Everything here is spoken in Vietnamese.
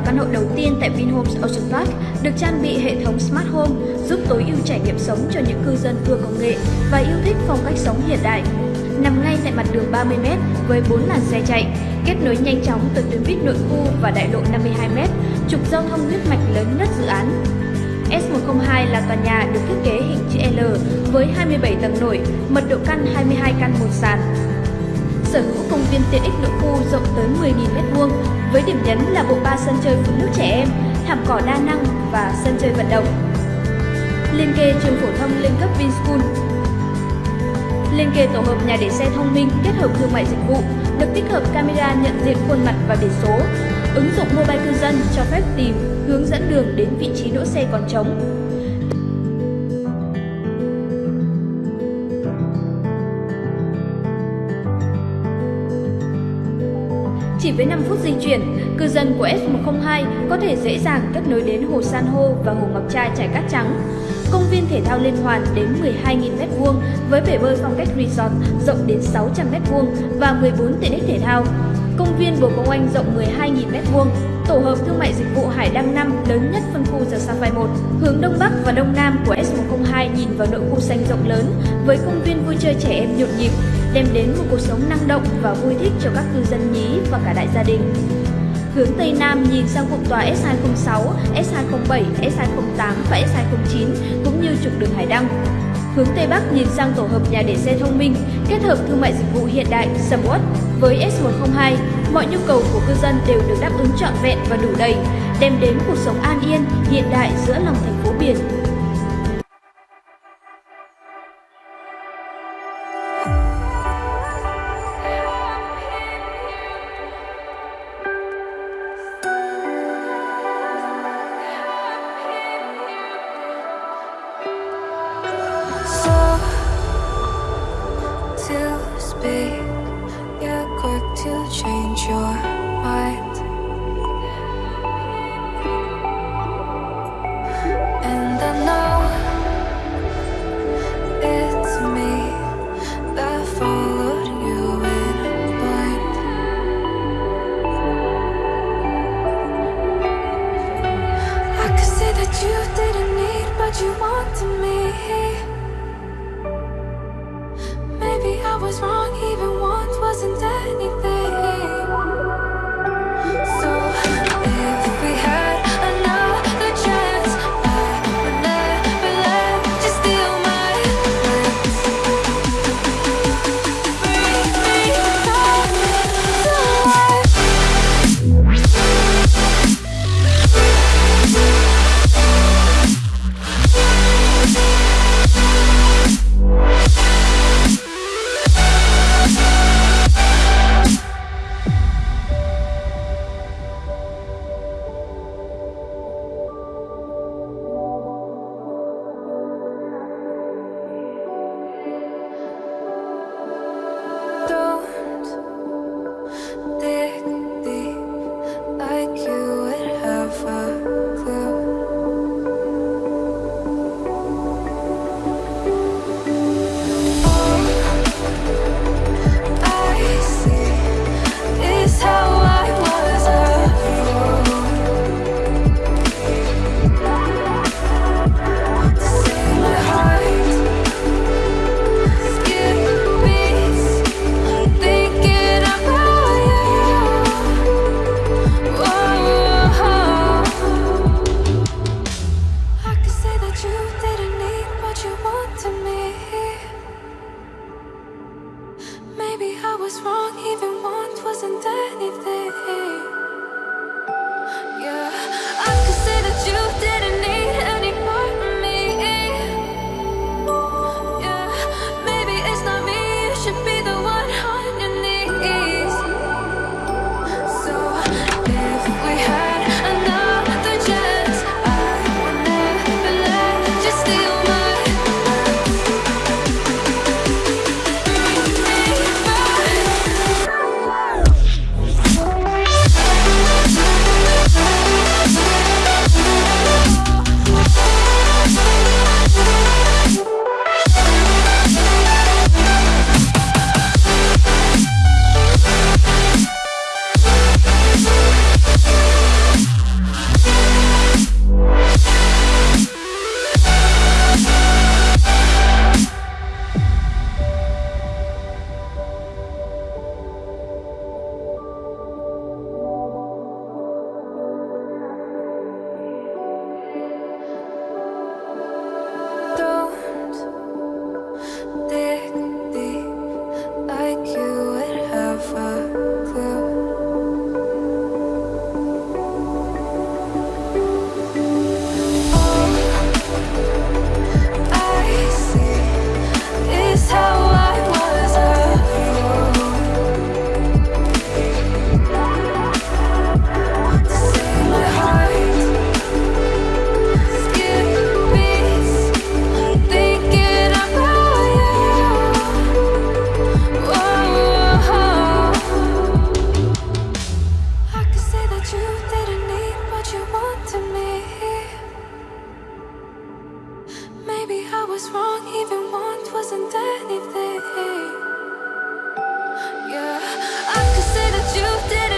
vào căn hộ đầu tiên tại Vinhomes Ocean Park được trang bị hệ thống Smart Home giúp tối ưu trải nghiệm sống cho những cư dân vừa công nghệ và yêu thích phong cách sống hiện đại. Nằm ngay tại mặt đường 30m với 4 làn xe chạy, kết nối nhanh chóng từ tuyến buýt nội khu và đại lộ 52m, trục giao thông huyết mạch lớn nhất dự án. S102 là tòa nhà được thiết kế hình chữ L với 27 tầng nổi, mật độ căn 22 căn một sàn. Sở hữu công viên tiện ích nội khu rộng tới 10.000m2 với điểm nhấn là bộ ba sân chơi phụ nữ trẻ em, thảm cỏ đa năng và sân chơi vận động. Liên kề trường phổ thông lên cấp Vinschool Liên kề tổ hợp nhà để xe thông minh kết hợp thương mại dịch vụ, được tích hợp camera nhận diện khuôn mặt và biển số. Ứng dụng mobile cư dân cho phép tìm, hướng dẫn đường đến vị trí đỗ xe còn trống. Chỉ với 5 phút di chuyển, cư dân của S102 có thể dễ dàng kết nối đến hồ San hô và hồ Ngọc Trai trải cát trắng. Công viên thể thao liên hoàn đến 12.000m2 với bể bơi phong cách resort rộng đến 600m2 và 14 tiện ích thể thao. Công viên Bồ Công Anh rộng 12.000m2, tổ hợp thương mại dịch vụ Hải Đăng 5 lớn nhất phân khu The Sapphire 1. Hướng Đông Bắc và Đông Nam của S102 nhìn vào nội khu xanh rộng lớn với công viên vui chơi trẻ em nhộn nhịp, đem đến một cuộc sống năng động và vui thích cho các cư dân nhí và cả đại gia đình. Hướng Tây Nam nhìn sang cụm tòa S206, S207, S208 và S209 cũng như trục đường Hải Đăng. Hướng Tây Bắc nhìn sang tổ hợp nhà để xe thông minh, kết hợp thương mại dịch vụ hiện đại Samwat với S102, mọi nhu cầu của cư dân đều được đáp ứng trọn vẹn và đủ đầy, đem đến cuộc sống an yên, hiện đại giữa lòng thành phố. you want to me. Maybe I was wrong. was wrong, even want wasn't anything. was wrong, even once wasn't anything. Yeah, I could say that you did